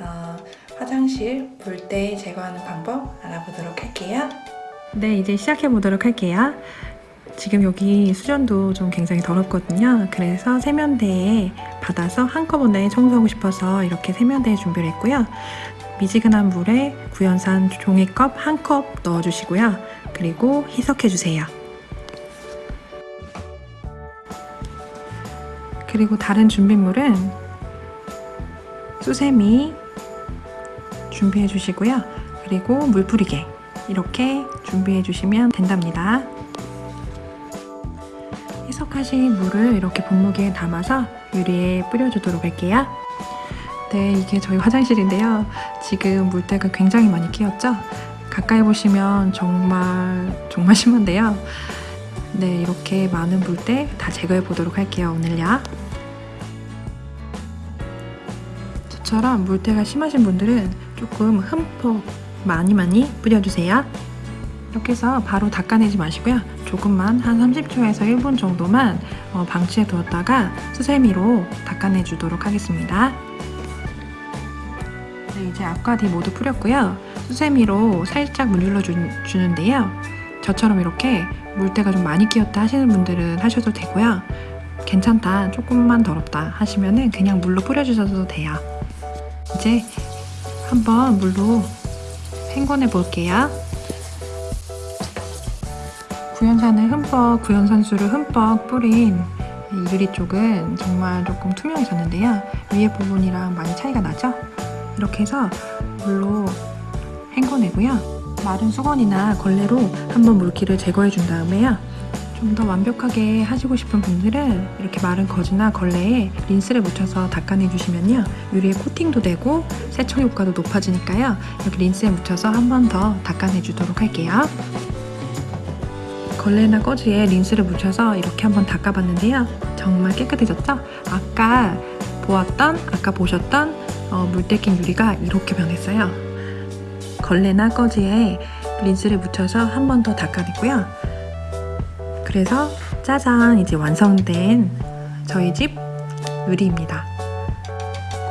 어, 화장실 물때 제거하는 방법 알아보도록 할게요. 네, 이제 시작해 보도록 할게요. 지금 여기 수전도 좀 굉장히 더럽거든요. 그래서 세면대에 받아서 한꺼번에 청소하고 싶어서 이렇게 세면대에 준비를 했고요. 미지근한 물에 구연산 종이컵 한 컵 넣어주시고요. 그리고 희석해주세요. 그리고 다른 준비물은 수세미 준비해 주시고요. 그리고 물 뿌리개 이렇게 준비해 주시면 된답니다. 희석하신 물을 이렇게 분무기에 담아서 유리에 뿌려주도록 할게요. 네, 이게 저희 화장실인데요. 지금 물때가 굉장히 많이 끼었죠? 가까이 보시면 정말 정말 심한데요. 네, 이렇게 많은 물때 다 제거해 보도록 할게요, 오늘요. 저처럼 물때가 심하신 분들은 조금 흠뻑 많이 많이 뿌려주세요. 이렇게 해서 바로 닦아내지 마시고요. 조금만 한 30초에서 1분 정도만 어, 방치해 두었다가 수세미로 닦아내 주도록 하겠습니다. 네, 이제 앞과 뒤 모두 뿌렸고요. 수세미로 살짝 문질러 주, 주는데요. 저처럼 이렇게 물때가 좀 많이 끼었다 하시는 분들은 하셔도 되고요. 괜찮다, 조금만 더럽다 하시면 은 그냥 물로 뿌려주셔도 돼요. 이제 한번 물로 헹궈내 볼게요. 구연산을 흠뻑, 구연산수를 흠뻑 뿌린 이 유리 쪽은 정말 조금 투명해졌는데요. 위에 부분이랑 많이 차이가 나죠? 이렇게 해서 물로 헹궈내고요. 마른 수건이나 걸레로 한번 물기를 제거해 준 다음에요. 좀 더 완벽하게 하시고 싶은 분들은 이렇게 마른 거즈나 걸레에 린스를 묻혀서 닦아내 주시면요. 유리에 코팅도 되고 세척 효과도 높아지니까요. 이렇게 린스에 묻혀서 한 번 더 닦아내 주도록 할게요. 걸레나 꺼즈에 린스를 묻혀서 이렇게 한번 닦아봤는데요. 정말 깨끗해졌죠? 아까 보았던, 아까 보셨던 어, 물때 낀 유리가 이렇게 변했어요. 걸레나 꺼즈에 린스를 묻혀서 한 번 더 닦아냈고요. 그래서 짜잔 이제 완성된 저희 집 유리입니다.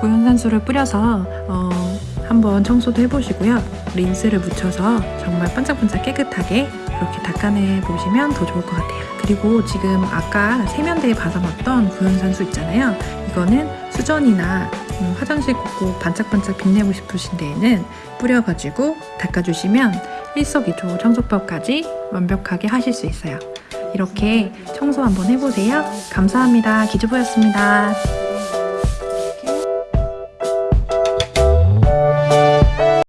구연산수를 뿌려서 어, 한번 청소도 해보시고요. 린스를 묻혀서 정말 반짝반짝 깨끗하게 이렇게 닦아내 보시면 더 좋을 것 같아요. 그리고 지금 아까 세면대에 받아봤던 구연산수 있잖아요. 이거는 수전이나 음, 화장실 꽂고 반짝반짝 빛내고 싶으신 데에는 뿌려가지고 닦아주시면 일석이조 청소법까지 완벽하게 하실 수 있어요. 이렇게 청소 한번 해보세요. 감사합니다. 기주보였습니다.